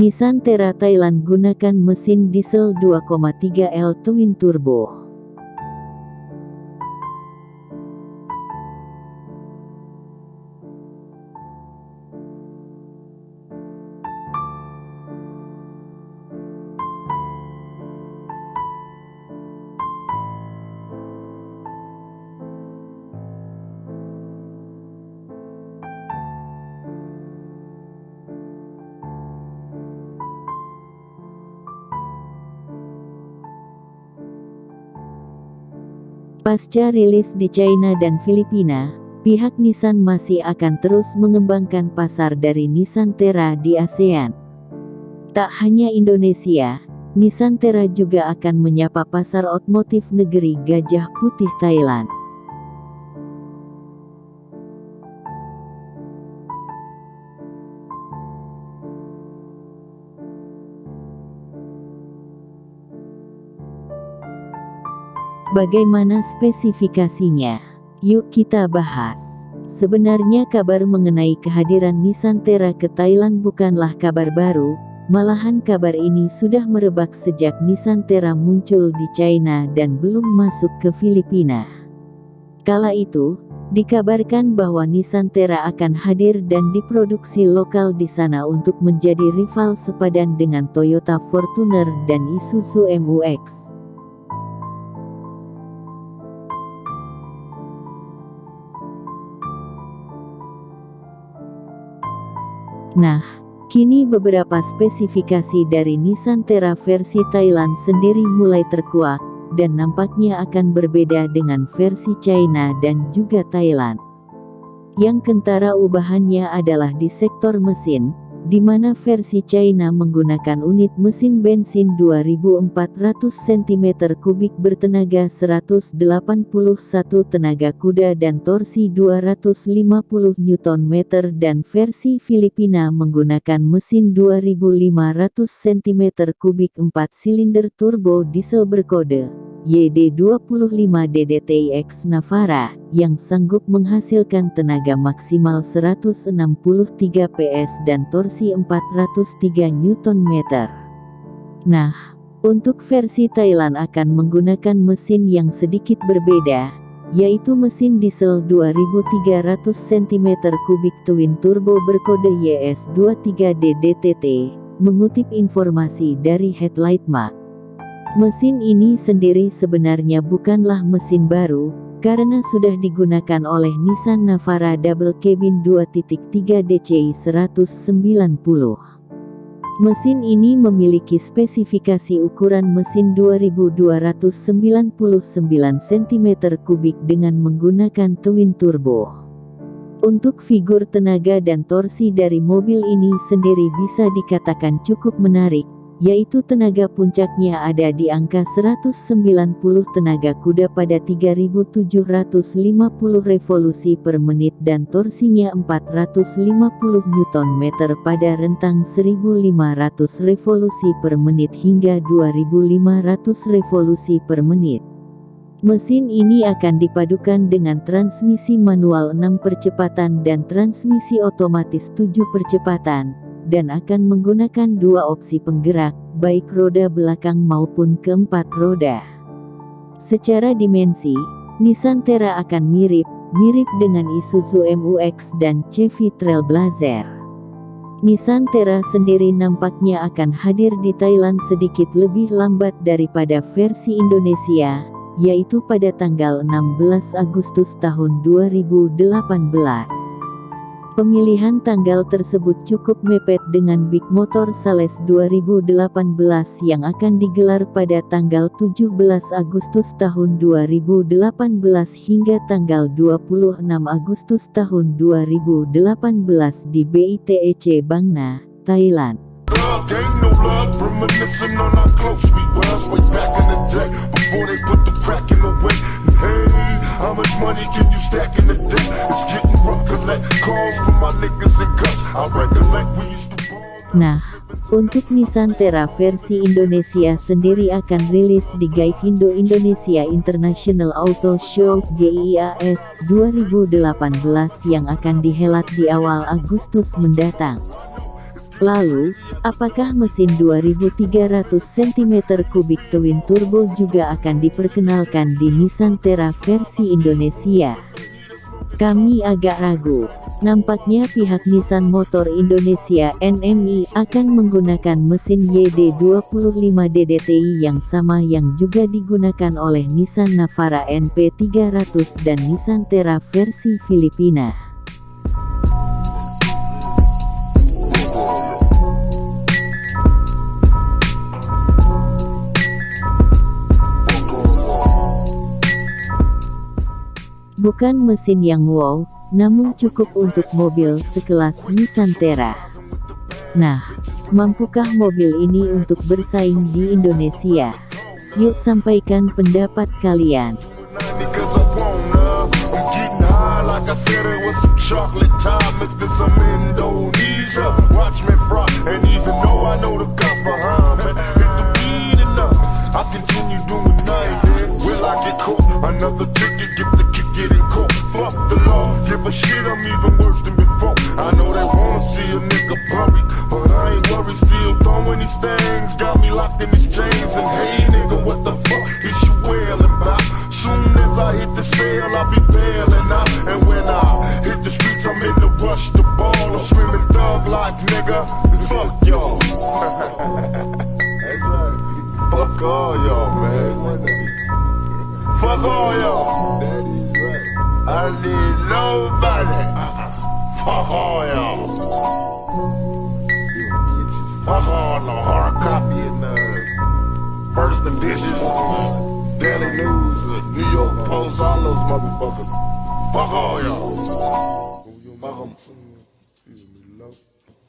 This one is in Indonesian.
Nissan Terra Thailand gunakan mesin diesel 2,3 L twin turbo. Pasca rilis di China dan Filipina, pihak Nissan masih akan terus mengembangkan pasar dari Nissan Terra di ASEAN. Tak hanya Indonesia, Nissan Terra juga akan menyapa pasar otomotif negeri Gajah Putih Thailand. Bagaimana spesifikasinya? Yuk kita bahas. Sebenarnya kabar mengenai kehadiran Nissan Terra ke Thailand bukanlah kabar baru, malahan kabar ini sudah merebak sejak Nissan Terra muncul di China dan belum masuk ke Filipina. Kala itu, dikabarkan bahwa Nissan Terra akan hadir dan diproduksi lokal di sana untuk menjadi rival sepadan dengan Toyota Fortuner dan Isuzu MU-X. Nah, kini beberapa spesifikasi dari Nissan Terra versi Thailand sendiri mulai terkuak, dan nampaknya akan berbeda dengan versi China dan juga Thailand. Yang kentara ubahannya adalah di sektor mesin, di mana versi China menggunakan unit mesin bensin 2400 cm3 bertenaga 181 tenaga kuda dan torsi 250 Nm dan versi Filipina menggunakan mesin 2500 cm3 4 silinder turbo diesel berkode YD25DDTIX Navara, yang sanggup menghasilkan tenaga maksimal 163 PS dan torsi 403 Nm. Nah, untuk versi Thailand akan menggunakan mesin yang sedikit berbeda, yaitu mesin diesel 2300 cm3 twin turbo berkode YS23DDTT, mengutip informasi dari Headlight Mark. Mesin ini sendiri sebenarnya bukanlah mesin baru, karena sudah digunakan oleh Nissan Navara Double Cabin 2.3 DCI 190. Mesin ini memiliki spesifikasi ukuran mesin 2299 cm3 dengan menggunakan twin turbo. Untuk figur tenaga dan torsi dari mobil ini sendiri bisa dikatakan cukup menarik, yaitu tenaga puncaknya ada di angka 190 tenaga kuda pada 3750 revolusi per menit dan torsinya 450 Nm pada rentang 1500 revolusi per menit hingga 2500 revolusi per menit. Mesin ini akan dipadukan dengan transmisi manual 6 percepatan dan transmisi otomatis 7 percepatan dan akan menggunakan dua opsi penggerak, baik roda belakang maupun keempat roda. Secara dimensi, Nissan Terra akan mirip, mirip dengan Isuzu MU-X dan Chevy Trailblazer. Nissan Terra sendiri nampaknya akan hadir di Thailand sedikit lebih lambat daripada versi Indonesia, yaitu pada tanggal 16 Agustus tahun 2018. Pemilihan tanggal tersebut cukup mepet dengan Big Motor Sales 2018 yang akan digelar pada tanggal 17 Agustus tahun 2018 hingga tanggal 26 Agustus tahun 2018 di BITEC Bangna, Thailand. How much money can you stack in a day? It's getting rough, collect calls from my niggas and guts. I recollect we used to Nah, untuk Nissan Terra versi Indonesia sendiri akan rilis di Gaikindo Indonesia International Auto Show GIAS 2018 yang akan dihelat di awal Agustus mendatang. Lalu, apakah mesin 2300 cm3 twin turbo juga akan diperkenalkan di Nissan Terra versi Indonesia? Kami agak ragu. Nampaknya pihak Nissan Motor Indonesia NMI akan menggunakan mesin YD25 DDTI yang sama yang juga digunakan oleh Nissan Navara NP300 dan Nissan Terra versi Filipina. Bukan mesin yang wow, namun cukup untuk mobil sekelas Nissan Terra. Nah, mampukah mobil ini untuk bersaing di Indonesia? Yuk sampaikan pendapat kalian. A shit, I'm even worse than before. I know they wanna see a nigga bury, but I ain't worried, still throwing these things. Got me locked in these chains, and hey nigga, what the fuck is you wailing about? Soon as I hit the sale, I'll be bailing out. And when I hit the streets, I'm in the rush to ball. I'm screaming thug like nigga, fuck y'all. Fuck all y'all, man. Fuck all y'all. I need nobody. Fuck all y'all. Fuck all the hard copy and uh, first edition, Daily News, New York Post, all those motherfuckers. Fuck all y'all. Fuck them.